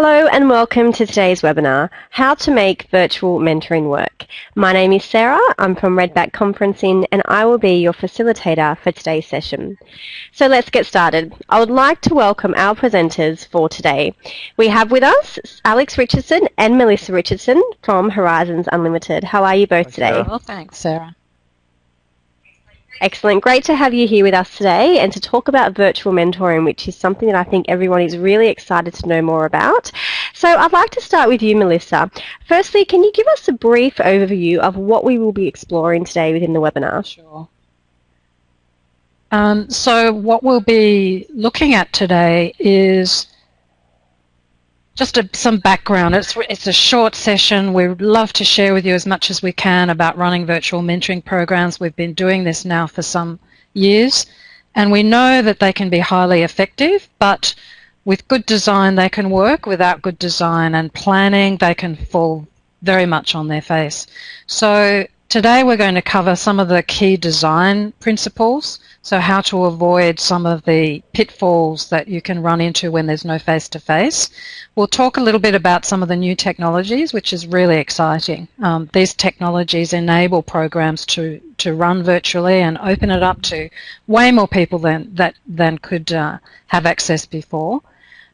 Hello and welcome to today's webinar, How to Make Virtual Mentoring Work. My name is Sarah, I'm from Redback Conferencing and I will be your facilitator for today's session. So let's get started. I would like to welcome our presenters for today. We have with us Alex Richardson and Melissa Richardson from Horizons Unlimited. How are you both today? Well, thanks Sarah. Excellent. Great to have you here with us today and to talk about virtual mentoring, which is something that I think everyone is really excited to know more about. So I'd like to start with you, Melissa. Firstly, can you give us a brief overview of what we will be exploring today within the webinar? Sure. Um, so what we'll be looking at today is just a, some background. It's, it's a short session. We'd love to share with you as much as we can about running virtual mentoring programs. We've been doing this now for some years, and we know that they can be highly effective, but with good design they can work. Without good design and planning, they can fall very much on their face. So Today we're going to cover some of the key design principles, so how to avoid some of the pitfalls that you can run into when there's no face-to-face. We'll talk a little bit about some of the new technologies, which is really exciting. Um, these technologies enable programs to, to run virtually and open it up to way more people than, that, than could uh, have access before.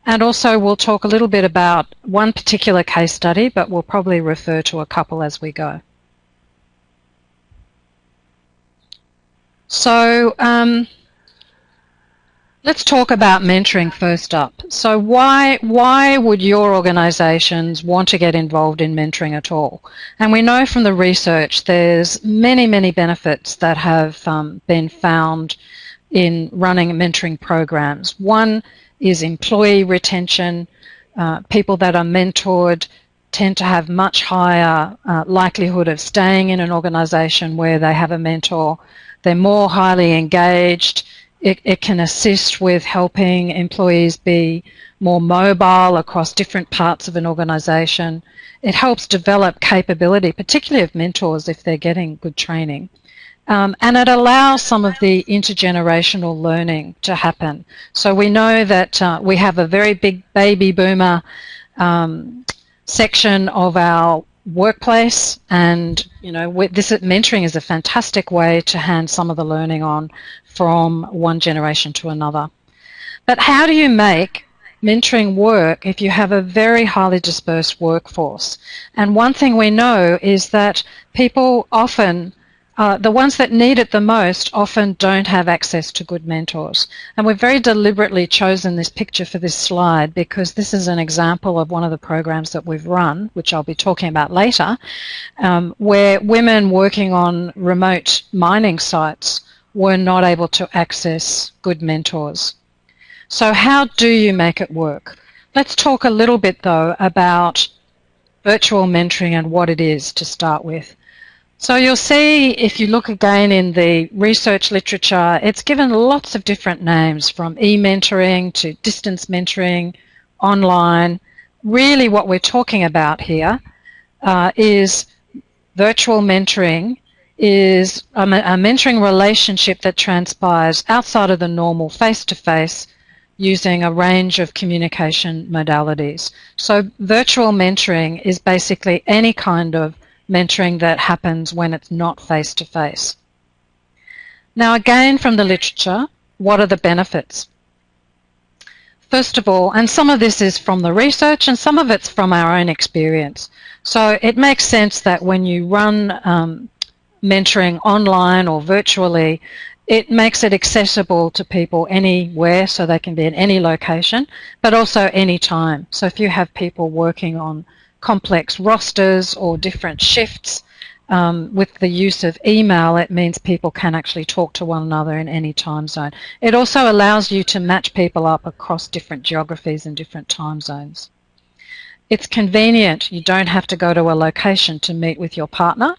And also we'll talk a little bit about one particular case study, but we'll probably refer to a couple as we go. So um, let's talk about mentoring first up. So why why would your organisations want to get involved in mentoring at all? And we know from the research there's many many benefits that have um, been found in running mentoring programs. One is employee retention. Uh, people that are mentored tend to have much higher uh, likelihood of staying in an organisation where they have a mentor they're more highly engaged. It, it can assist with helping employees be more mobile across different parts of an organization. It helps develop capability, particularly of mentors if they're getting good training. Um, and it allows some of the intergenerational learning to happen. So we know that uh, we have a very big baby boomer um, section of our workplace and you know this mentoring is a fantastic way to hand some of the learning on from one generation to another. But how do you make mentoring work if you have a very highly dispersed workforce? And one thing we know is that people often uh, the ones that need it the most often don't have access to good mentors. And we've very deliberately chosen this picture for this slide because this is an example of one of the programs that we've run, which I'll be talking about later, um, where women working on remote mining sites were not able to access good mentors. So how do you make it work? Let's talk a little bit though about virtual mentoring and what it is to start with. So you'll see if you look again in the research literature, it's given lots of different names from e-mentoring to distance mentoring, online. Really what we're talking about here uh, is virtual mentoring is a, a, mentoring relationship that transpires outside of the normal face-to-face -face using a range of communication modalities. So virtual mentoring is basically any kind of mentoring that happens when it's not face to face. Now, again, from the literature, what are the benefits? First of all, and some of this is from the research and some of it's from our own experience. So it makes sense that when you run um, mentoring online or virtually, it makes it accessible to people anywhere so they can be in any location, but also any time. So if you have people working on complex rosters or different shifts. Um, with the use of email, it means people can actually talk to one another in any time zone. It also allows you to match people up across different geographies and different time zones. It's convenient. You don't have to go to a location to meet with your partner,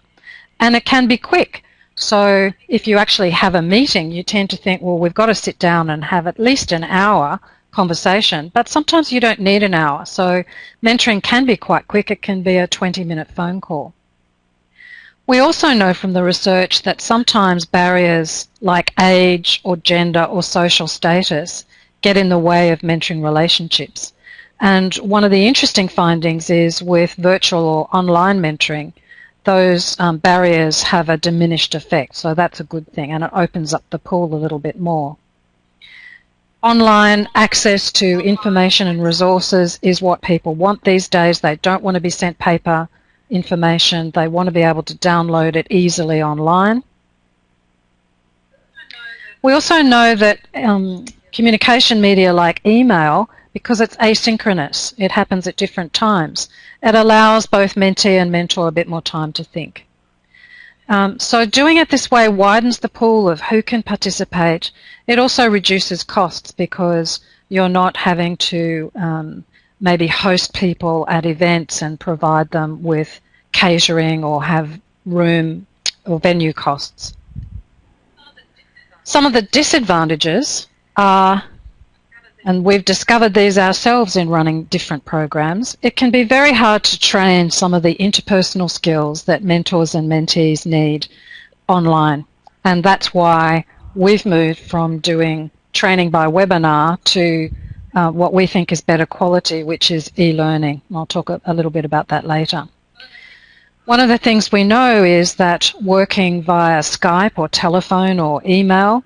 and it can be quick. So if you actually have a meeting, you tend to think, well, we've got to sit down and have at least an hour conversation, but sometimes you don't need an hour. So mentoring can be quite quick. It can be a 20 minute phone call. We also know from the research that sometimes barriers like age or gender or social status get in the way of mentoring relationships. And one of the interesting findings is with virtual or online mentoring, those um, barriers have a diminished effect. So that's a good thing and it opens up the pool a little bit more. Online access to information and resources is what people want these days. They don't want to be sent paper information. They want to be able to download it easily online. We also know that um, communication media like email, because it's asynchronous, it happens at different times, it allows both mentee and mentor a bit more time to think. Um, so doing it this way widens the pool of who can participate. It also reduces costs because you're not having to um, maybe host people at events and provide them with catering or have room or venue costs. Some of the disadvantages are, and we've discovered these ourselves in running different programs, it can be very hard to train some of the interpersonal skills that mentors and mentees need online. And that's why we've moved from doing training by webinar to uh, what we think is better quality, which is e-learning. I'll talk a, a little bit about that later. One of the things we know is that working via Skype or telephone or email,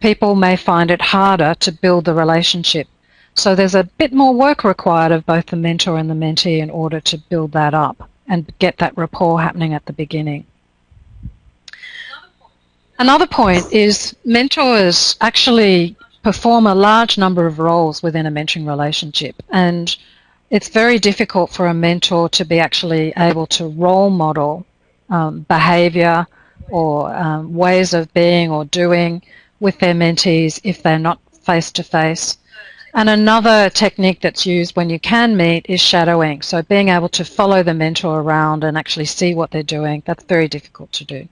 people may find it harder to build the relationship. So there's a bit more work required of both the mentor and the mentee in order to build that up and get that rapport happening at the beginning. Another point is mentors actually perform a large number of roles within a mentoring relationship and it's very difficult for a mentor to be actually able to role model um, behavior or um, ways of being or doing with their mentees if they're not face to face. And another technique that's used when you can meet is shadowing. So being able to follow the mentor around and actually see what they're doing, that's very difficult to do.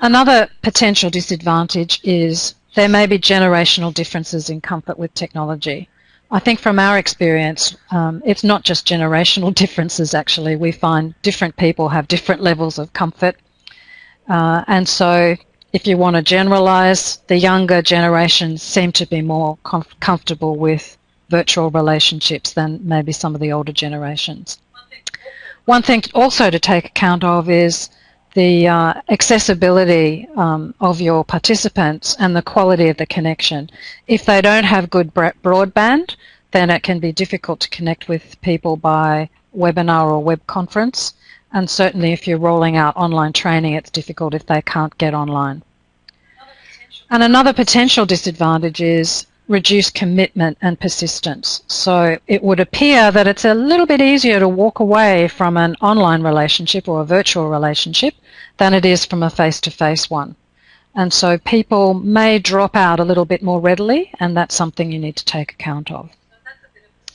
Another potential disadvantage is there may be generational differences in comfort with technology. I think from our experience, um, it's not just generational differences actually. We find different people have different levels of comfort. Uh, and so if you want to generalize, the younger generations seem to be more comf comfortable with virtual relationships than maybe some of the older generations. One thing also to take account of is the uh, accessibility um, of your participants and the quality of the connection. If they don't have good broadband, then it can be difficult to connect with people by webinar or web conference. And certainly if you're rolling out online training, it's difficult if they can't get online. And another potential disadvantage is reduced commitment and persistence. So it would appear that it's a little bit easier to walk away from an online relationship or a virtual relationship than it is from a face-to-face -face one. And so people may drop out a little bit more readily and that's something you need to take account of.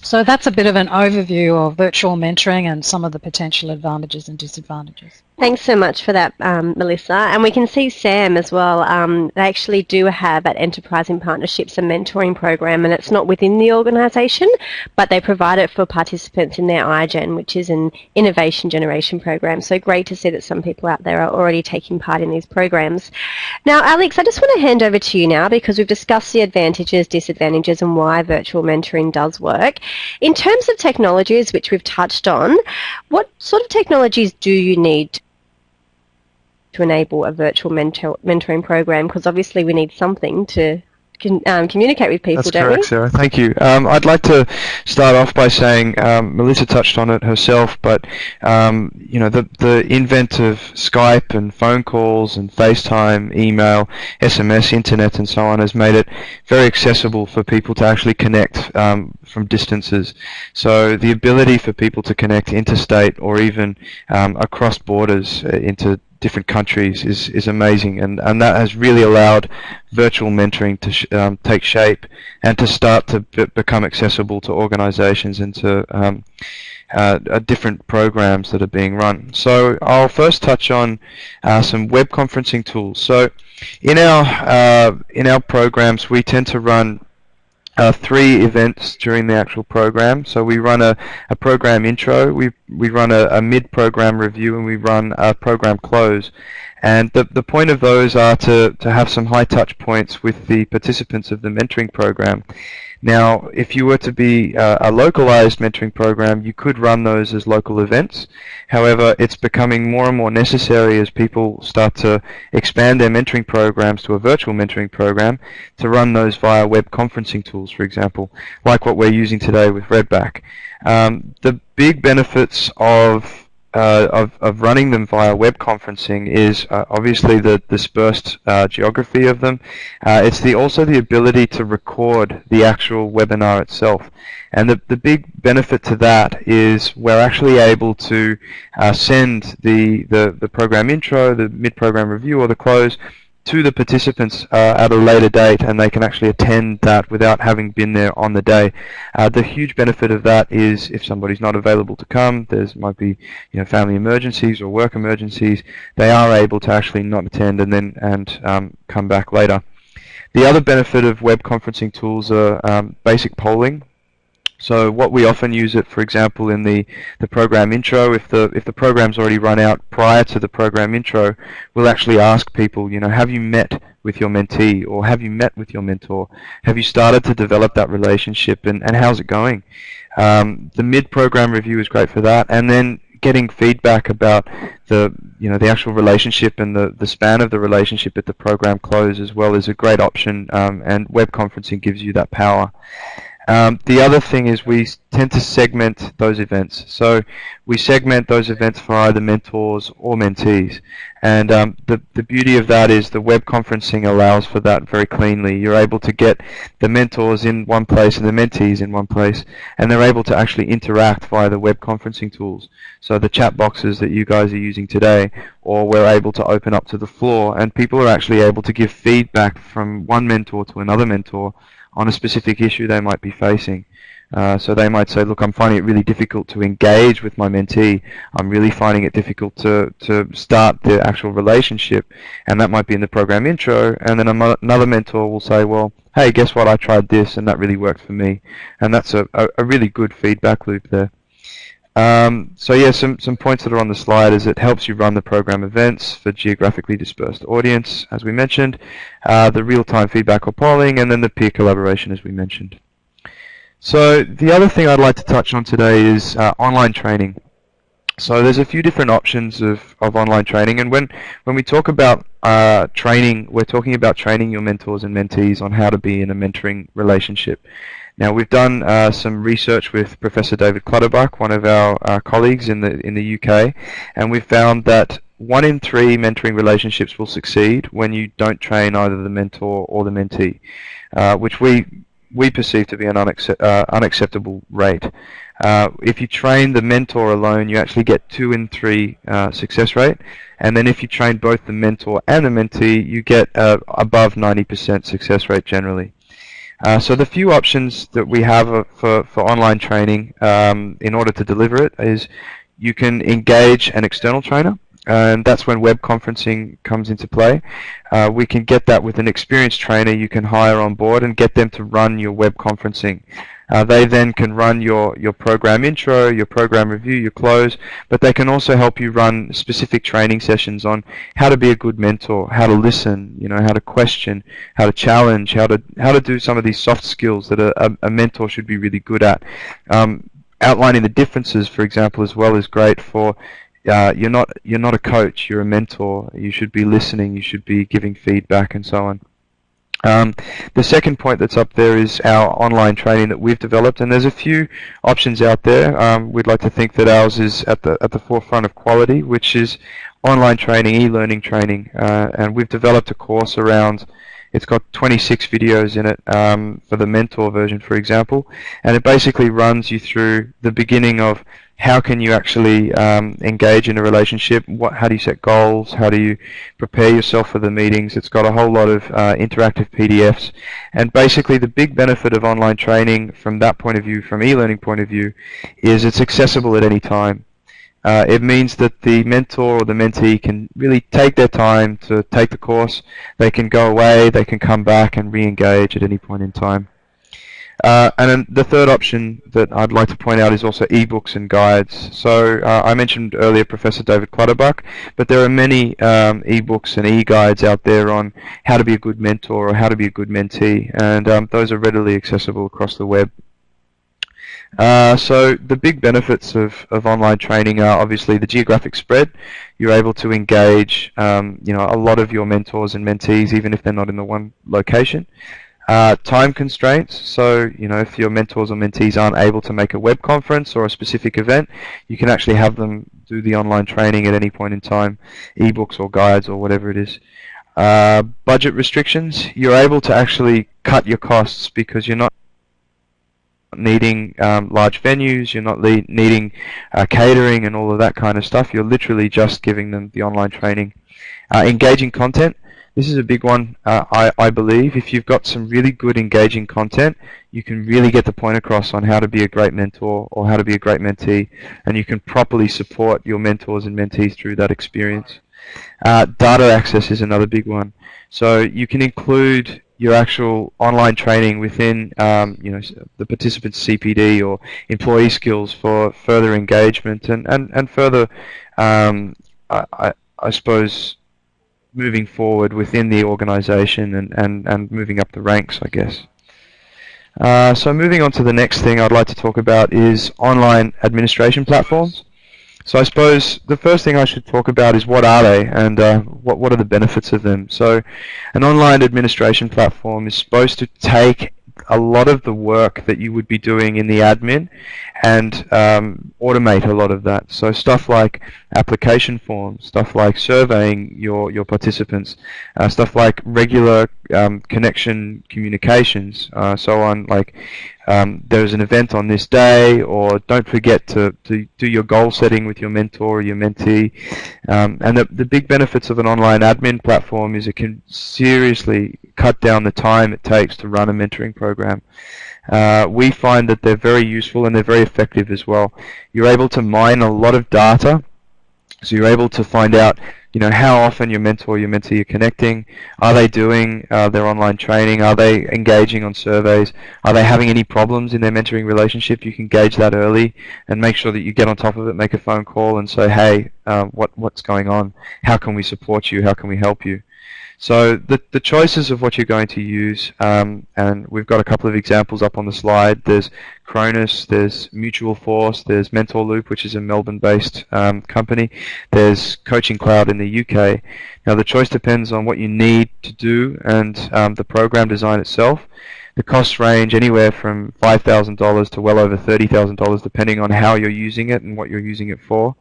So that's a bit of an overview of virtual mentoring and some of the potential advantages and disadvantages. Thanks so much for that, um, Melissa. And we can see Sam as well. Um, they actually do have at Enterprise in Partnerships a mentoring program, and it's not within the organisation, but they provide it for participants in their iGen, which is an innovation generation program. So great to see that some people out there are already taking part in these programs. Now, Alex, I just want to hand over to you now because we've discussed the advantages, disadvantages, and why virtual mentoring does work. In terms of technologies, which we've touched on, what sort of technologies do you need to enable a virtual mentor, mentoring program? Because obviously we need something to can, um, communicate with people, That's correct, we? Sarah. Thank you. Um, I'd like to start off by saying um, Melissa touched on it herself, but um, you know the the invent of Skype and phone calls and FaceTime, email, SMS, internet, and so on has made it very accessible for people to actually connect um, from distances. So the ability for people to connect interstate or even um, across borders uh, into different countries is, is amazing and, and that has really allowed virtual mentoring to sh um, take shape and to start to become accessible to organizations and to um, uh, uh, different programs that are being run. So I'll first touch on uh, some web conferencing tools. So in our uh, in our programs we tend to run uh, three events during the actual program. So we run a, a program intro, we, we run a, a mid-program review, and we run a program close. And the, the point of those are to, to have some high touch points with the participants of the mentoring program. Now, if you were to be uh, a localized mentoring program, you could run those as local events. However, it's becoming more and more necessary as people start to expand their mentoring programs to a virtual mentoring program to run those via web conferencing tools, for example, like what we're using today with Redback. Um, the big benefits of uh, of, of running them via web conferencing is uh, obviously the dispersed uh, geography of them. Uh, it's the also the ability to record the actual webinar itself. And the, the big benefit to that is we're actually able to uh, send the, the, the program intro, the mid-program review, or the close to the participants uh, at a later date and they can actually attend that without having been there on the day. Uh, the huge benefit of that is if somebody's not available to come, there might be you know family emergencies or work emergencies, they are able to actually not attend and then and um, come back later. The other benefit of web conferencing tools are um, basic polling. So what we often use it, for example, in the, the program intro, if the if the program's already run out prior to the program intro, we'll actually ask people, you know, have you met with your mentee or have you met with your mentor? Have you started to develop that relationship and, and how's it going? Um, the mid-program review is great for that, and then getting feedback about the you know the actual relationship and the, the span of the relationship at the program close as well is a great option, um, and web conferencing gives you that power. Um, the other thing is we tend to segment those events. So we segment those events for either mentors or mentees. And um, the, the beauty of that is the web conferencing allows for that very cleanly. You're able to get the mentors in one place and the mentees in one place, and they're able to actually interact via the web conferencing tools. So the chat boxes that you guys are using today, or we're able to open up to the floor, and people are actually able to give feedback from one mentor to another mentor on a specific issue they might be facing. Uh, so they might say, look, I'm finding it really difficult to engage with my mentee. I'm really finding it difficult to, to start the actual relationship. And that might be in the program intro. And then another mentor will say, well, hey, guess what? I tried this and that really worked for me. And that's a, a, a really good feedback loop there. Um, so yeah, some, some points that are on the slide is it helps you run the program events for geographically dispersed audience, as we mentioned, uh, the real-time feedback or polling, and then the peer collaboration, as we mentioned. So the other thing I'd like to touch on today is uh, online training. So there's a few different options of, of online training, and when, when we talk about uh, training, we're talking about training your mentors and mentees on how to be in a mentoring relationship. Now we've done uh, some research with Professor David Clutterbuck, one of our uh, colleagues in the in the UK, and we've found that one in three mentoring relationships will succeed when you don't train either the mentor or the mentee, uh, which we we perceive to be an unaccept, uh, unacceptable rate. Uh, if you train the mentor alone, you actually get two in three uh, success rate, and then if you train both the mentor and the mentee, you get above 90% success rate generally. Uh, so the few options that we have uh, for, for online training um, in order to deliver it is you can engage an external trainer and that's when web conferencing comes into play. Uh, we can get that with an experienced trainer you can hire on board and get them to run your web conferencing. Uh, they then can run your, your program intro, your program review, your close, but they can also help you run specific training sessions on how to be a good mentor, how to listen, you know, how to question, how to challenge, how to how to do some of these soft skills that a, a mentor should be really good at. Um, outlining the differences, for example, as well is great for uh, you're not you're not a coach, you're a mentor. You should be listening, you should be giving feedback, and so on. Um, the second point that's up there is our online training that we've developed, and there's a few options out there. Um, we'd like to think that ours is at the at the forefront of quality, which is online training, e-learning training, uh, and we've developed a course around. It's got 26 videos in it um, for the mentor version, for example, and it basically runs you through the beginning of how can you actually um, engage in a relationship? What, how do you set goals? How do you prepare yourself for the meetings? It's got a whole lot of uh, interactive PDFs, and basically the big benefit of online training from that point of view, from e-learning point of view, is it's accessible at any time. Uh, it means that the mentor or the mentee can really take their time to take the course. They can go away, they can come back and re-engage at any point in time. Uh, and then the third option that I'd like to point out is also ebooks and guides. So uh, I mentioned earlier Professor David Clutterbuck, but there are many um, ebooks and e-guides out there on how to be a good mentor or how to be a good mentee, and um, those are readily accessible across the web. Uh, so the big benefits of, of online training are obviously the geographic spread. You're able to engage, um, you know, a lot of your mentors and mentees, even if they're not in the one location. Uh, time constraints. So, you know, if your mentors or mentees aren't able to make a web conference or a specific event, you can actually have them do the online training at any point in time, ebooks or guides or whatever it is. Uh, budget restrictions. You're able to actually cut your costs because you're not needing um, large venues, you're not needing uh, catering and all of that kind of stuff. You're literally just giving them the online training. Uh, engaging content. This is a big one, uh, I, I believe. If you've got some really good engaging content, you can really get the point across on how to be a great mentor or how to be a great mentee, and you can properly support your mentors and mentees through that experience. Uh, data access is another big one. So you can include your actual online training within um, you know the participant's CPD or employee skills for further engagement and and and further um, I, I suppose moving forward within the organization and, and, and moving up the ranks, I guess. Uh, so moving on to the next thing I'd like to talk about is online administration platforms. So I suppose the first thing I should talk about is what are they and uh, what, what are the benefits of them. So an online administration platform is supposed to take a lot of the work that you would be doing in the admin and um, automate a lot of that. So stuff like application forms, stuff like surveying your, your participants, uh, stuff like regular um, connection communications, uh, so on like um, there's an event on this day, or don't forget to, to do your goal setting with your mentor or your mentee. Um, and the, the big benefits of an online admin platform is it can seriously cut down the time it takes to run a mentoring program. Uh, we find that they're very useful and they're very effective as well. You're able to mine a lot of data, so you're able to find out you know, how often your mentor, your mentee are connecting. Are they doing uh, their online training? Are they engaging on surveys? Are they having any problems in their mentoring relationship? You can gauge that early and make sure that you get on top of it, make a phone call and say, hey, uh, what, what's going on? How can we support you? How can we help you? So the, the choices of what you're going to use, um, and we've got a couple of examples up on the slide. There's Chronus, there's Mutual Force, there's Mentorloop, which is a Melbourne-based um, company. There's Coaching Cloud in the UK. Now the choice depends on what you need to do and um, the program design itself. The costs range anywhere from $5,000 to well over $30,000 depending on how you're using it and what you're using it for.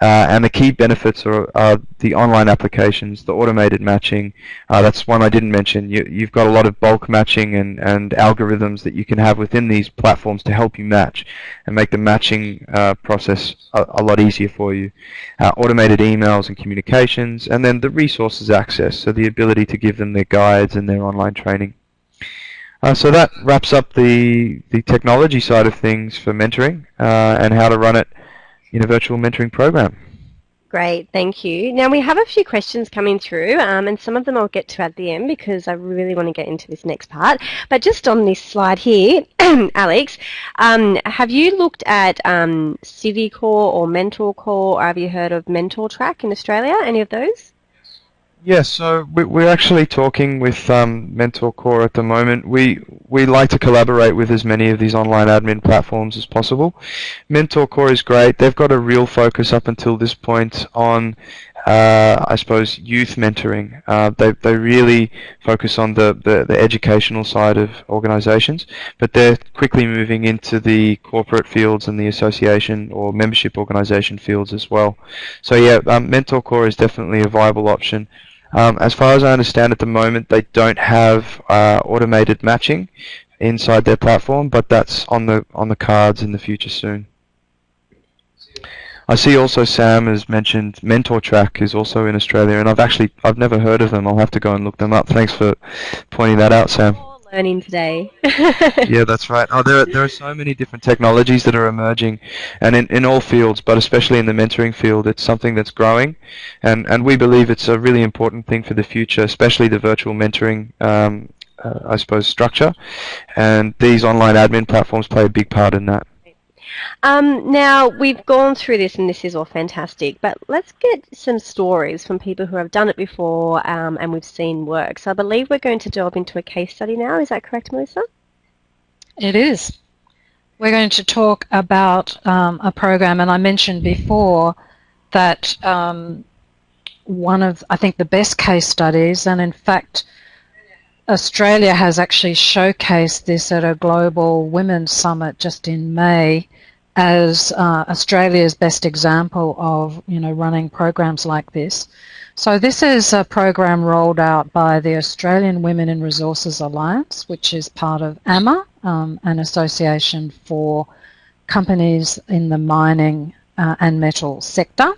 Uh, and the key benefits are, are, the online applications, the automated matching. Uh, that's one I didn't mention. You, have got a lot of bulk matching and, and algorithms that you can have within these platforms to help you match and make the matching uh, process a, a, lot easier for you. Uh, automated emails and communications, and then the resources access, so the ability to give them their guides and their online training. Uh, so that wraps up the the technology side of things for mentoring uh, and how to run it in a virtual mentoring program. Great, thank you. Now we have a few questions coming through, um, and some of them I'll get to at the end because I really want to get into this next part. But just on this slide here, Alex, um, have you looked at um, Civicore or MentorCore, or have you heard of MentorTrack in Australia? Any of those? Yes, so we're actually talking with um, MentorCore at the moment. We we like to collaborate with as many of these online admin platforms as possible. MentorCore is great. They've got a real focus up until this point on, uh, I suppose, youth mentoring. Uh, they they really focus on the, the, the educational side of organisations, but they're quickly moving into the corporate fields and the association or membership organisation fields as well. So yeah, um, MentorCore is definitely a viable option. Um, as far as I understand at the moment, they don't have uh, automated matching inside their platform, but that's on the on the cards in the future soon. I see also Sam has mentioned MentorTrack is also in Australia, and I've actually I've never heard of them. I'll have to go and look them up. Thanks for pointing that out, Sam learning today. yeah, that's right. Oh, there, there are so many different technologies that are emerging, and in, in all fields, but especially in the mentoring field, it's something that's growing, and, and we believe it's a really important thing for the future, especially the virtual mentoring um, uh, I suppose, structure, and these online admin platforms play a big part in that. Um, now, we've gone through this and this is all fantastic, but let's get some stories from people who have done it before um, and we've seen work. So I believe we're going to delve into a case study now. Is that correct, Melissa? It is. We're going to talk about um, a program, and I mentioned before that um, one of, I think, the best case studies, and in fact, Australia has actually showcased this at a global women's summit just in May as uh, Australia's best example of you know running programs like this. So this is a program rolled out by the Australian Women in Resources Alliance, which is part of AMA, um, an association for companies in the mining uh, and metal sector,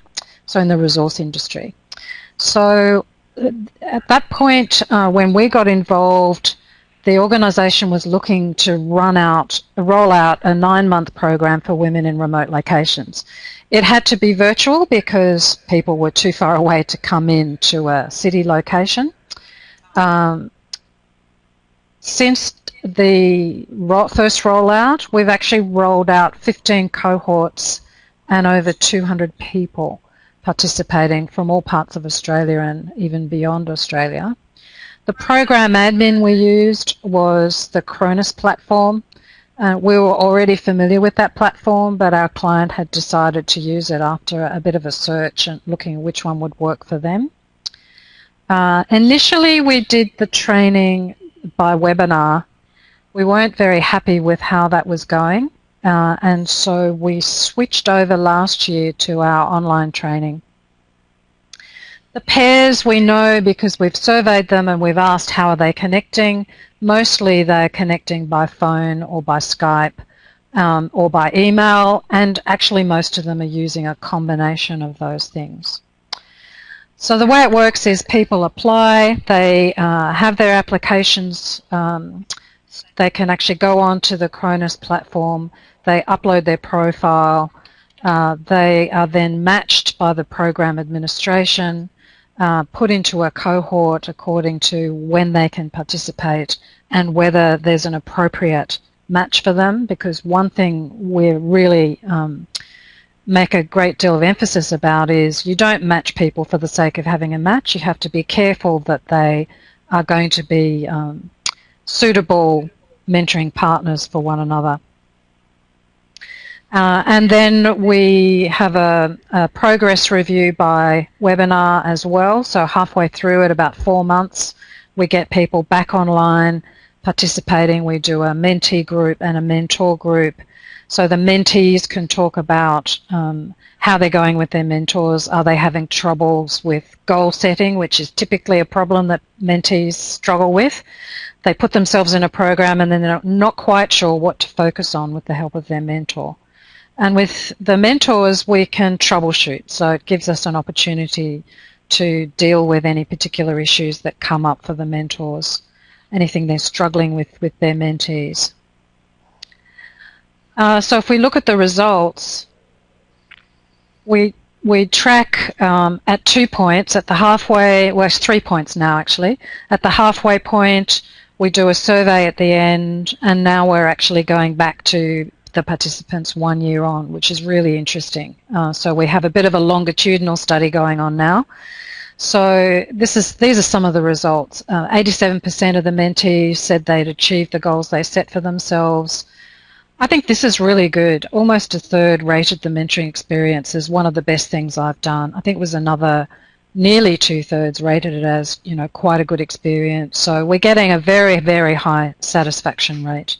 so in the resource industry. So at that point, uh, when we got involved, the organisation was looking to run out, roll out a nine-month program for women in remote locations. It had to be virtual because people were too far away to come in to a city location. Um, since the first rollout, we've actually rolled out 15 cohorts and over 200 people participating from all parts of Australia and even beyond Australia. The program admin we used was the Chronus platform. Uh, we were already familiar with that platform, but our client had decided to use it after a bit of a search and looking which one would work for them. Uh, initially, we did the training by webinar. We weren't very happy with how that was going. Uh, and so we switched over last year to our online training. The pairs we know because we've surveyed them and we've asked how are they connecting. Mostly they're connecting by phone or by Skype um, or by email and actually most of them are using a combination of those things. So the way it works is people apply, they uh, have their applications, um, they can actually go on to the Chronus platform, they upload their profile, uh, they are then matched by the program administration, uh, put into a cohort according to when they can participate and whether there's an appropriate match for them because one thing we're really um, make a great deal of emphasis about is you don't match people for the sake of having a match. You have to be careful that they are going to be um, suitable mentoring partners for one another. Uh, and then we have a, a, progress review by webinar as well. So halfway through at about four months, we get people back online participating. We do a mentee group and a mentor group. So the mentees can talk about um, how they're going with their mentors. Are they having troubles with goal setting, which is typically a problem that mentees struggle with? they put themselves in a program and then they're not quite sure what to focus on with the help of their mentor. And with the mentors, we can troubleshoot. So it gives us an opportunity to deal with any particular issues that come up for the mentors, anything they're struggling with with their mentees. Uh, so if we look at the results, we we track um, at two points at the halfway, well, it's three points now actually. At the halfway point, we do a survey at the end, and now we're actually going back to the participants one year on, which is really interesting. Uh, so we have a bit of a longitudinal study going on now. So this is these are some of the results. 87% uh, of the mentees said they'd achieved the goals they set for themselves. I think this is really good. Almost a third rated the mentoring experience as one of the best things I've done. I think it was another nearly two-thirds rated it as, you know, quite a good experience. So we're getting a very, very high satisfaction rate.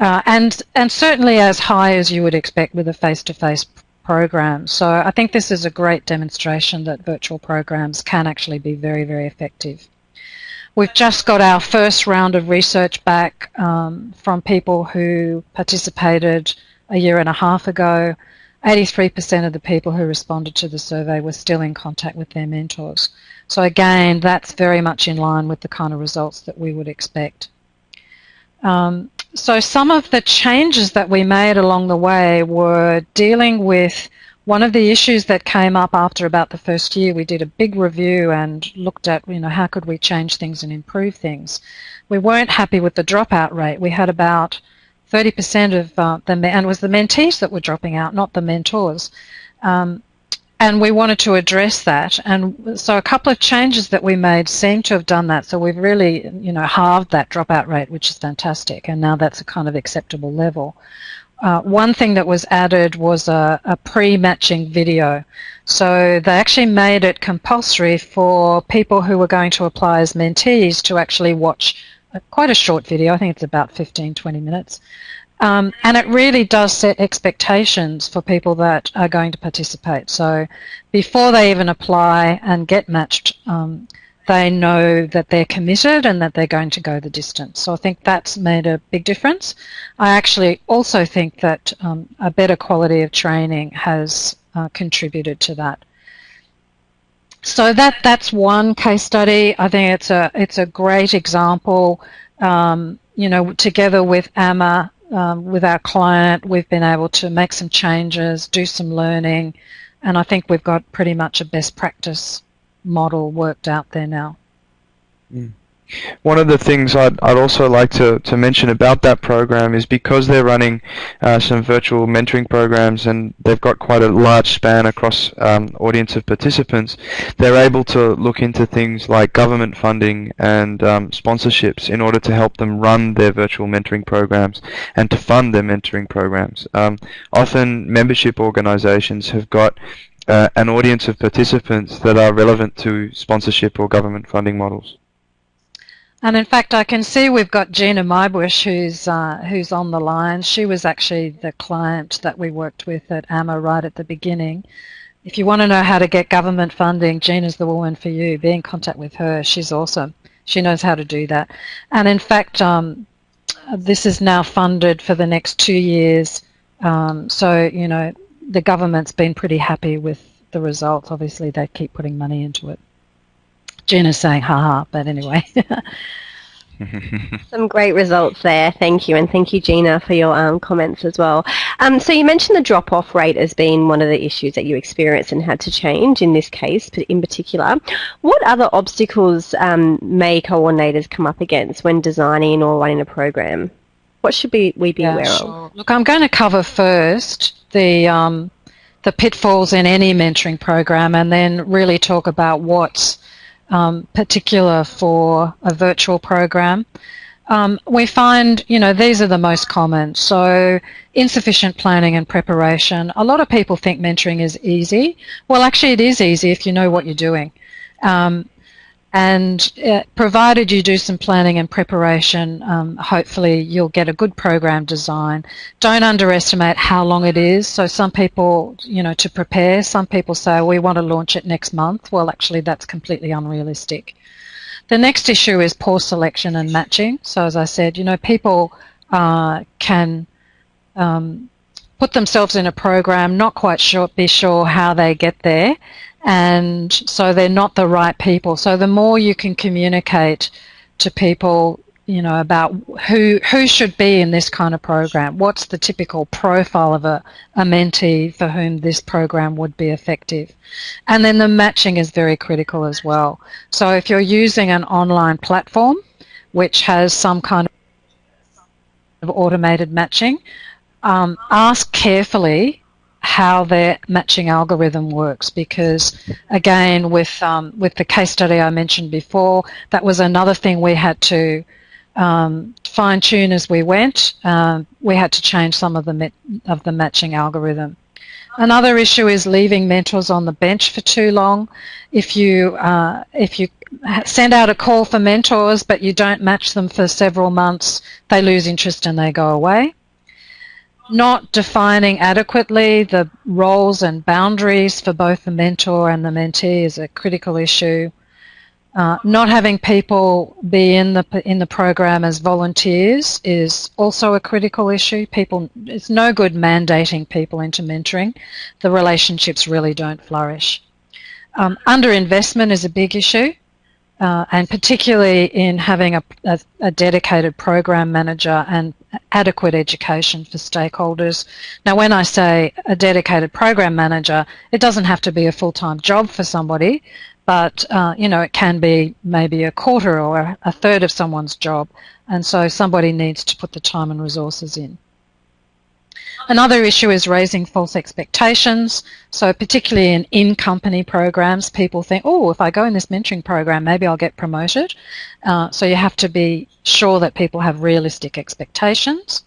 Uh, and, and certainly as high as you would expect with a face-to-face -face program. So I think this is a great demonstration that virtual programs can actually be very, very effective. We've just got our first round of research back um, from people who participated a year and a half ago 83% of the people who responded to the survey were still in contact with their mentors. So again, that's very much in line with the kind of results that we would expect. Um, so some of the changes that we made along the way were dealing with one of the issues that came up after about the first year, we did a big review and looked at, you know, how could we change things and improve things. We weren't happy with the dropout rate. We had about 30% of uh, the, and it was the mentees that were dropping out, not the mentors. Um, and we wanted to address that. And so a couple of changes that we made seem to have done that. So we've really, you know, halved that dropout rate, which is fantastic. And now that's a kind of acceptable level. Uh, one thing that was added was a, a pre-matching video. So they actually made it compulsory for people who were going to apply as mentees to actually watch a, quite a short video. I think it's about 15, 20 minutes. Um, and it really does set expectations for people that are going to participate. So before they even apply and get matched, um, they know that they're committed and that they're going to go the distance. So I think that's made a big difference. I actually also think that um, a better quality of training has uh, contributed to that. So that that's one case study. I think it's a it's a great example. Um, you know, together with AMA, um, with our client, we've been able to make some changes, do some learning, and I think we've got pretty much a best practice model worked out there now. Mm. One of the things I'd, I'd also like to, to mention about that program is because they're running uh, some virtual mentoring programs and they've got quite a large span across um, audience of participants, they're able to look into things like government funding and um, sponsorships in order to help them run their virtual mentoring programs and to fund their mentoring programs. Um, often membership organizations have got uh, an audience of participants that are relevant to sponsorship or government funding models. And in fact, I can see we've got Gina Mybush who's uh, who's on the line. She was actually the client that we worked with at AMA right at the beginning. If you want to know how to get government funding, Gina's the woman for you. Be in contact with her. She's awesome. She knows how to do that. And in fact, um, this is now funded for the next two years. Um, so, you know, the government's been pretty happy with the results. Obviously, they keep putting money into it. Gina's saying haha, but anyway. Some great results there. Thank you. And thank you, Gina, for your um, comments as well. Um, so you mentioned the drop-off rate as being one of the issues that you experienced and had to change in this case in particular. What other obstacles um, may coordinators come up against when designing or running a program? What should we, we be yeah, aware sure. of? Look, I'm going to cover first the um, the pitfalls in any mentoring program, and then really talk about what's um, particular for a virtual program. Um, we find, you know, these are the most common. So insufficient planning and preparation. A lot of people think mentoring is easy. Well, actually, it is easy if you know what you're doing. Um, and uh, provided you do some planning and preparation, um, hopefully you'll get a good program design. Don't underestimate how long it is. So some people, you know, to prepare, some people say, we want to launch it next month. Well, actually, that's completely unrealistic. The next issue is poor selection and matching. So as I said, you know, people uh, can um, put themselves in a program, not quite sure, be sure how they get there, and so they're not the right people. So the more you can communicate to people, you know, about who who should be in this kind of program, what's the typical profile of a, a mentee for whom this program would be effective. And then the matching is very critical as well. So if you're using an online platform which has some kind of automated matching, um, ask carefully how their matching algorithm works because again with um, with the case study I mentioned before that was another thing we had to um, fine tune as we went. Um, we had to change some of the of the matching algorithm. Another issue is leaving mentors on the bench for too long. If you uh, if you send out a call for mentors but you don't match them for several months they lose interest and they go away not defining adequately the roles and boundaries for both the mentor and the mentee is a critical issue. Uh, not having people be in the in the program as volunteers is also a critical issue. People, it's no good mandating people into mentoring. The relationships really don't flourish. Um, underinvestment is a big issue, uh, and particularly in having a, a, a dedicated program manager and adequate education for stakeholders. Now, when I say a dedicated program manager, it doesn't have to be a full-time job for somebody, but uh, you know it can be maybe a quarter or a third of someone's job, and so somebody needs to put the time and resources in. Another issue is raising false expectations. So particularly in in-company programs, people think, oh, if I go in this mentoring program, maybe I'll get promoted. Uh, so you have to be sure that people have realistic expectations.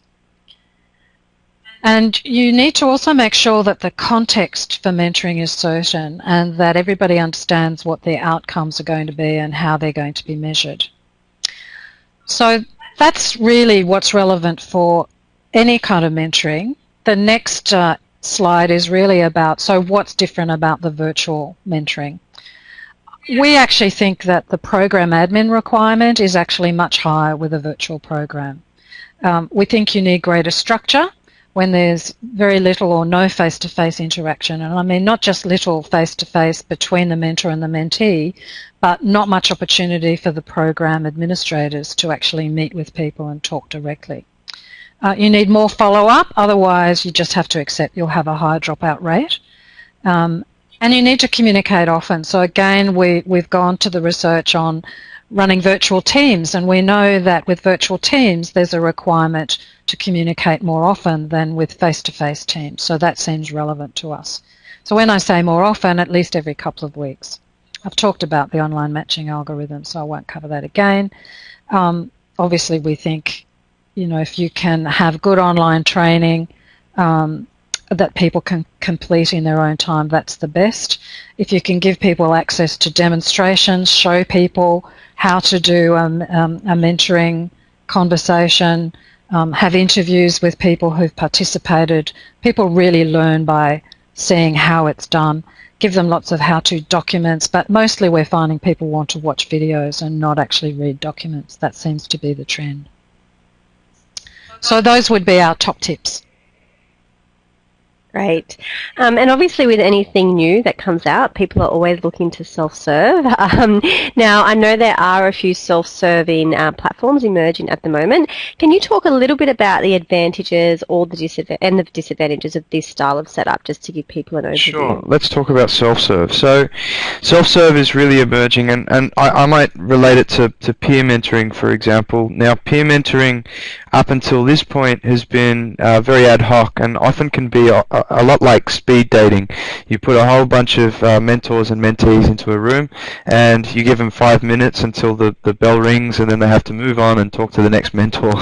And you need to also make sure that the context for mentoring is certain and that everybody understands what their outcomes are going to be and how they're going to be measured. So that's really what's relevant for any kind of mentoring the next uh, slide is really about, so what's different about the virtual mentoring? We actually think that the program admin requirement is actually much higher with a virtual program. Um, we think you need greater structure when there's very little or no face-to-face -face interaction. And I mean not just little face-to-face -face between the mentor and the mentee, but not much opportunity for the program administrators to actually meet with people and talk directly. Uh, you need more follow-up, otherwise you just have to accept you'll have a higher dropout rate. Um, and you need to communicate often. So again, we, we've gone to the research on running virtual teams, and we know that with virtual teams, there's a requirement to communicate more often than with face-to-face -face teams. So that seems relevant to us. So when I say more often, at least every couple of weeks. I've talked about the online matching algorithm, so I won't cover that again. Um, obviously, we think you know, if you can have good online training um, that people can complete in their own time, that's the best. If you can give people access to demonstrations, show people how to do um, um, a mentoring conversation, um, have interviews with people who've participated. People really learn by seeing how it's done. Give them lots of how-to documents, but mostly we're finding people want to watch videos and not actually read documents. That seems to be the trend. So those would be our top tips. Great. Um, and obviously with anything new that comes out, people are always looking to self-serve. Um, now, I know there are a few self-serving uh, platforms emerging at the moment. Can you talk a little bit about the advantages or the disadvantages and the disadvantages of this style of setup, just to give people an overview? Sure. Let's talk about self-serve. So, self-serve is really emerging, and, and I, I might relate it to, to peer mentoring, for example. Now, peer mentoring up until this point has been uh, very ad hoc and often can be a, a, lot like speed dating. You put a whole bunch of uh, mentors and mentees into a room and you give them five minutes until the, the bell rings and then they have to move on and talk to the next mentor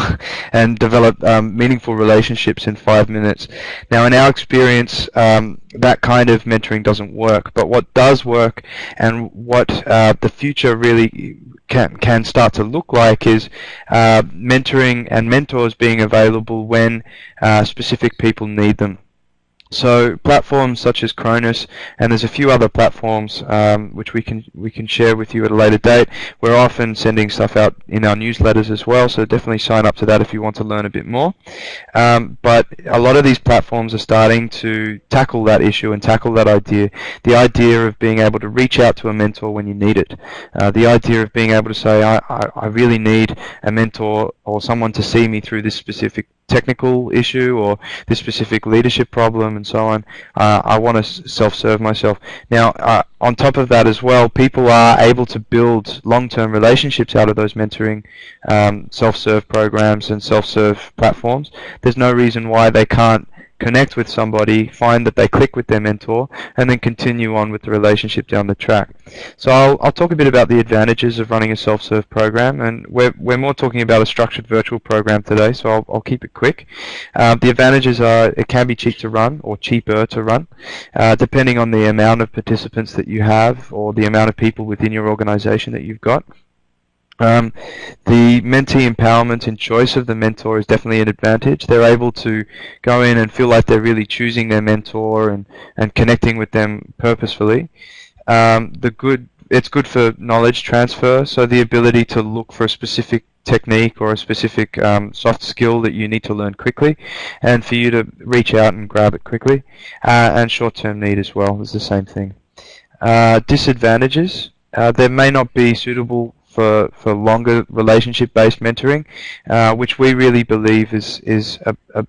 and develop um, meaningful relationships in five minutes. Now in our experience, um, that kind of mentoring doesn't work. But what does work and what uh, the future really can, can start to look like is uh, mentoring and mentors being available when uh, specific people need them. So platforms such as Chronus, and there's a few other platforms um, which we can we can share with you at a later date. We're often sending stuff out in our newsletters as well, so definitely sign up to that if you want to learn a bit more. Um, but a lot of these platforms are starting to tackle that issue and tackle that idea, the idea of being able to reach out to a mentor when you need it, uh, the idea of being able to say, I, I, I really need a mentor or someone to see me through this specific technical issue or this specific leadership problem and so on. Uh, I want to self-serve myself. Now, uh, on top of that as well, people are able to build long-term relationships out of those mentoring um, self-serve programs and self-serve platforms. There's no reason why they can't connect with somebody, find that they click with their mentor, and then continue on with the relationship down the track. So I'll, I'll talk a bit about the advantages of running a self-serve program, and we're, we're more talking about a structured virtual program today, so I'll, I'll keep it quick. Uh, the advantages are it can be cheap to run, or cheaper to run, uh, depending on the amount of participants that you have, or the amount of people within your organization that you've got. Um, the mentee empowerment and choice of the mentor is definitely an advantage. They're able to go in and feel like they're really choosing their mentor and, and connecting with them purposefully. Um, the good, it's good for knowledge transfer, so the ability to look for a specific technique or a specific um, soft skill that you need to learn quickly, and for you to reach out and grab it quickly. Uh, and short-term need as well is the same thing. Uh, disadvantages. Uh, there may not be suitable for, for longer relationship-based mentoring, uh, which we really believe is is a, a,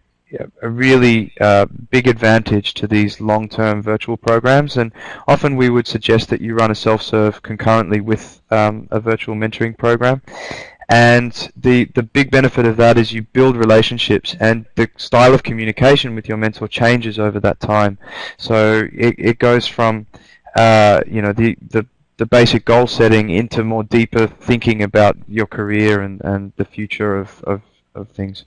a really uh, big advantage to these long-term virtual programs. And often we would suggest that you run a self-serve concurrently with um, a virtual mentoring program. And the, the big benefit of that is you build relationships and the style of communication with your mentor changes over that time. So it, it goes from uh, you know the, the the basic goal setting into more deeper thinking about your career and, and the future of, of, of things.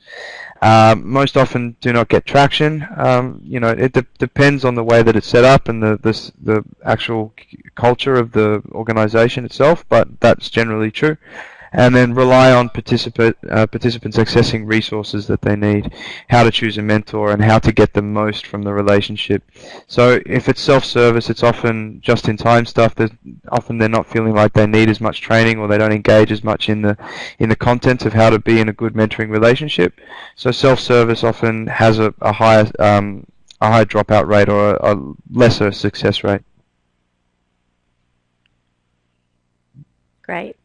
Um, most often do not get traction. Um, you know, it de- depends on the way that it's set up and the, the, the actual culture of the organization itself, but that's generally true and then rely on uh, participants accessing resources that they need, how to choose a mentor, and how to get the most from the relationship. So if it's self-service, it's often just-in-time stuff. There's, often they're not feeling like they need as much training, or they don't engage as much in the in the content of how to be in a good mentoring relationship. So self-service often has a, a higher um, a higher dropout rate or a, a lesser success rate. Great.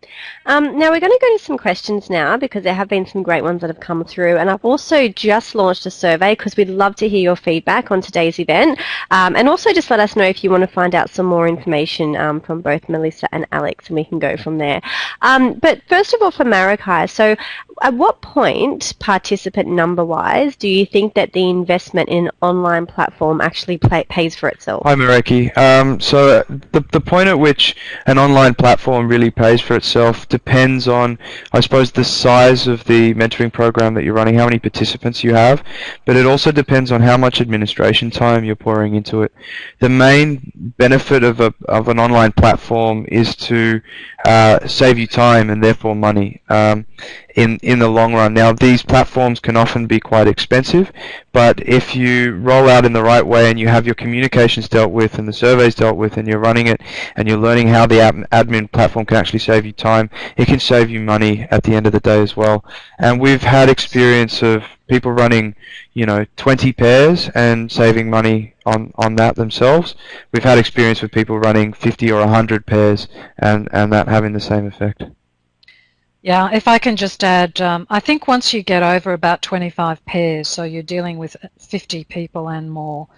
Um, now we're going to go to some questions now because there have been some great ones that have come through and I've also just launched a survey because we'd love to hear your feedback on today's event um, and also just let us know if you want to find out some more information um, from both Melissa and Alex and we can go from there. Um, but first of all for Marikai, so at what point, participant number-wise, do you think that the investment in online platform actually pay, pays for itself? Hi, Mareki. Um, so uh, the, the point at which an online platform really pays for itself depends on, I suppose, the size of the mentoring program that you're running, how many participants you have, but it also depends on how much administration time you're pouring into it. The main benefit of, a, of an online platform is to uh, save you time and therefore money. Um, in in the long run. Now these platforms can often be quite expensive, but if you roll out in the right way and you have your communications dealt with and the surveys dealt with and you're running it and you're learning how the admin platform can actually save you time, it can save you money at the end of the day as well. And we've had experience of people running, you know, 20 pairs and saving money on, on that themselves. We've had experience with people running 50 or 100 pairs and, and that having the same effect. Yeah, if I can just add, um, I think once you get over about 25 pairs, so you're dealing with 50 people and more,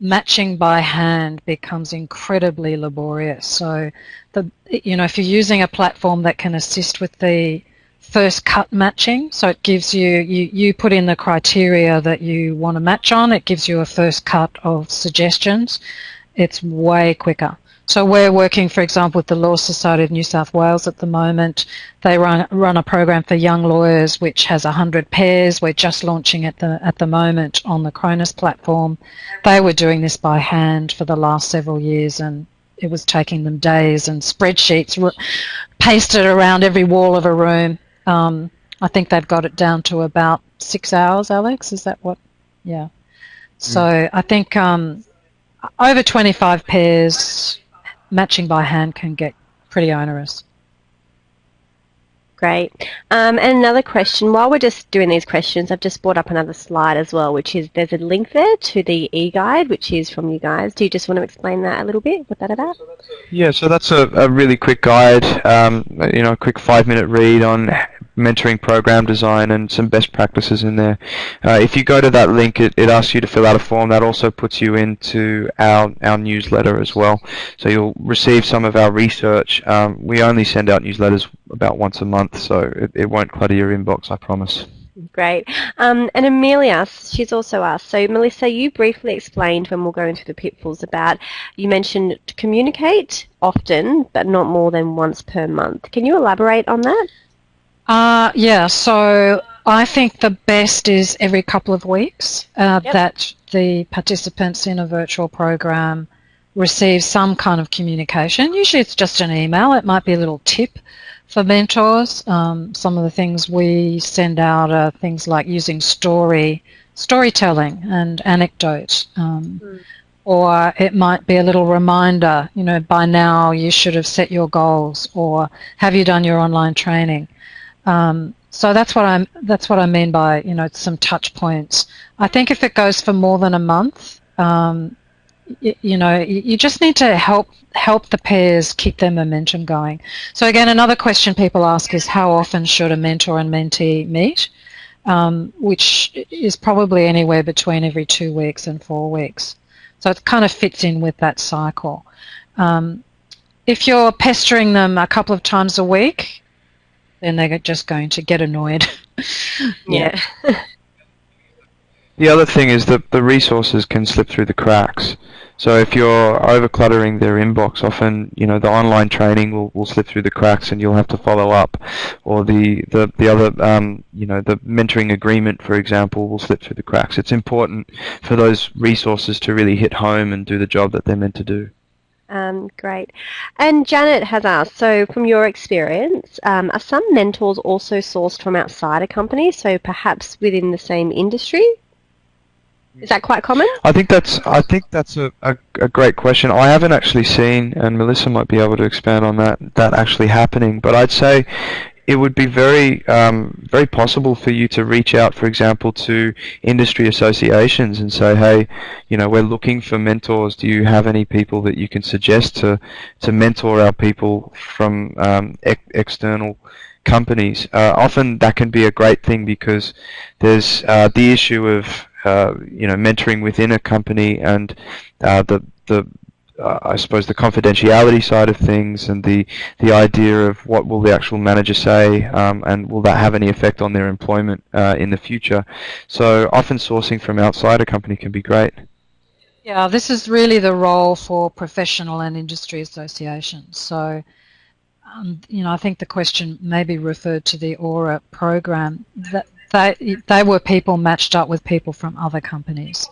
matching by hand becomes incredibly laborious. So, the you know, if you're using a platform that can assist with the first cut matching, so it gives you, you, you put in the criteria that you want to match on, it gives you a first cut of suggestions, it's way quicker. So we're working, for example, with the Law Society of New South Wales at the moment. They run, run a program for young lawyers which has 100 pairs. We're just launching at the, at the moment on the Chronus platform. They were doing this by hand for the last several years and it was taking them days and spreadsheets pasted around every wall of a room. Um, I think they've got it down to about six hours, Alex. Is that what? Yeah. So mm. I think um, over 25 pairs matching by hand can get pretty onerous. Great. Um, and another question, while we're just doing these questions, I've just brought up another slide as well, which is there's a link there to the e-guide, which is from you guys. Do you just want to explain that a little bit, what that about? Yeah, so that's a, a really quick guide, um, you know, a quick five-minute read on mentoring program design and some best practices in there. Uh, if you go to that link, it, it asks you to fill out a form. That also puts you into our, our newsletter as well. So you'll receive some of our research. Um, we only send out newsletters about once a month, so it, it won't clutter your inbox, I promise. Great. Um, and Amelia, she's also asked, so Melissa, you briefly explained when we're going through the pitfalls about, you mentioned to communicate often, but not more than once per month. Can you elaborate on that? Uh, yeah, so I think the best is every couple of weeks uh, yep. that the participants in a virtual program receive some kind of communication. Usually it's just an email. It might be a little tip for mentors. Um, some of the things we send out are things like using story, storytelling and anecdote. Um, mm. Or it might be a little reminder, you know, by now you should have set your goals or have you done your online training? Um, so that's what I'm. That's what I mean by you know some touch points. I think if it goes for more than a month, um, you, know, you just need to help help the pairs keep their momentum going. So again, another question people ask is how often should a mentor and mentee meet? Um, which is probably anywhere between every two weeks and four weeks. So it kind of fits in with that cycle. Um, if you're pestering them a couple of times a week, then they're just going to get annoyed. yeah. the other thing is that the resources can slip through the cracks. So if you're over cluttering their inbox, often you know the online training will, will slip through the cracks, and you'll have to follow up, or the the, the other um, you know the mentoring agreement, for example, will slip through the cracks. It's important for those resources to really hit home and do the job that they're meant to do. Um, great. And Janet has asked, so from your experience, um, are some mentors also sourced from outside a company, so perhaps within the same industry? Is that quite common? I think that's I think that's a, a, a, great question. I haven't actually seen, and Melissa might be able to expand on that that actually happening. But I'd say it would be very um, very possible for you to reach out, for example, to industry associations and say, hey, you know, we're looking for mentors. Do you have any people that you can suggest to to mentor our people from um, ex- external companies? Uh, often that can be a great thing because there's uh, the issue of uh, you know mentoring within a company and uh, the the uh, I suppose the confidentiality side of things and the the idea of what will the actual manager say um, and will that have any effect on their employment uh, in the future. So often sourcing from outside a company can be great. Yeah, this is really the role for professional and industry associations. So, um, you know, I think the question maybe referred to the Aura program. That they, they were people matched up with people from other companies.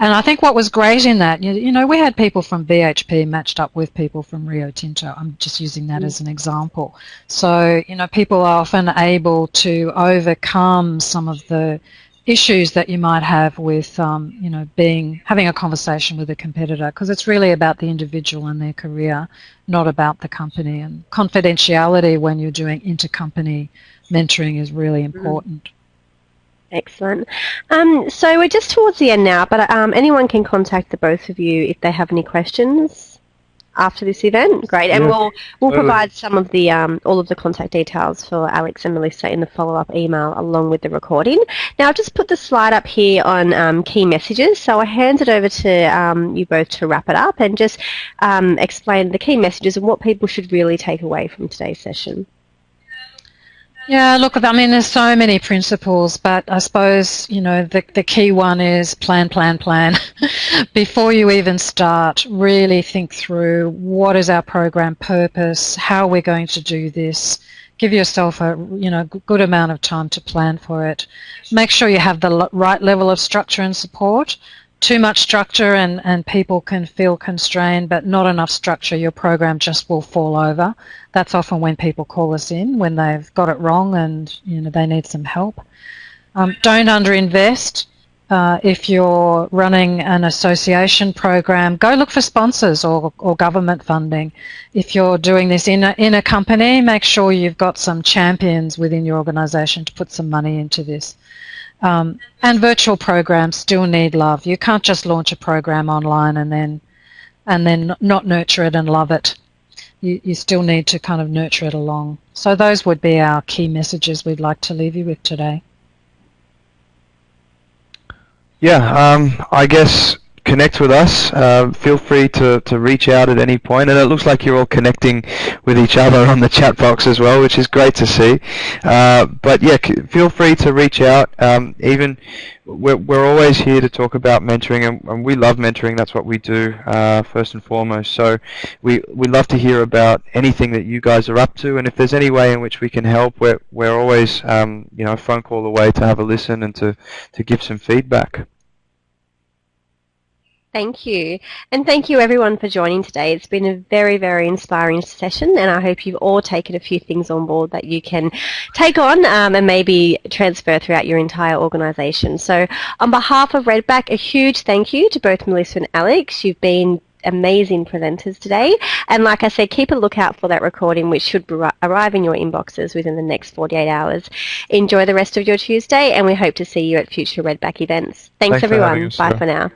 And I think what was great in that, you, know, we had people from BHP matched up with people from Rio Tinto. I'm just using that mm. as an example. So, you know, people are often able to overcome some of the issues that you might have with, um, you know, being having a conversation with a competitor because it's really about the individual and their career, not about the company. And confidentiality when you're doing intercompany mentoring is really mm. important. Mm. Excellent. Um, so we're just towards the end now, but um, anyone can contact the both of you if they have any questions after this event. Great, and yeah. we'll we'll provide some of the um, all of the contact details for Alex and Melissa in the follow up email along with the recording. Now, I've just put the slide up here on um, key messages, so I hand it over to um, you both to wrap it up and just um, explain the key messages and what people should really take away from today's session. Yeah, look, I mean, there's so many principles, but I suppose, you know, the, the key one is plan, plan, plan. Before you even start, really think through what is our program purpose, how we're going to do this. Give yourself a, you know, good amount of time to plan for it. Make sure you have the right level of structure and support too much structure and, and people can feel constrained, but not enough structure, your program just will fall over. That's often when people call us in when they've got it wrong and you know they need some help. Um, don't underinvest. Uh, if you're running an association program, go look for sponsors or, or government funding. If you're doing this in a, in a company, make sure you've got some champions within your organisation to put some money into this. Um, and virtual programs still need love. You can't just launch a program online and then and then not nurture it and love it. You, you still need to kind of nurture it along. So those would be our key messages we'd like to leave you with today. Yeah, um, I guess connect with us. Uh, feel free to, to reach out at any point, and it looks like you're all connecting with each other on the chat box as well, which is great to see. Uh, but yeah, feel free to reach out. Um, even we're, we're always here to talk about mentoring, and, and we love mentoring. That's what we do uh, first and foremost. So we we love to hear about anything that you guys are up to, and if there's any way in which we can help, we're we're always um, you know a phone call away to have a listen and to to give some feedback. Thank you. And thank you everyone for joining today. It's been a very, very inspiring session and I hope you've all taken a few things on board that you can take on um, and maybe transfer throughout your entire organisation. So on behalf of Redback, a huge thank you to both Melissa and Alex. You've been amazing presenters today. And like I said, keep a lookout for that recording, which should arrive in your inboxes within the next 48 hours. Enjoy the rest of your Tuesday, and we hope to see you at future Redback events. Thanks, Thanks everyone. Bye for now.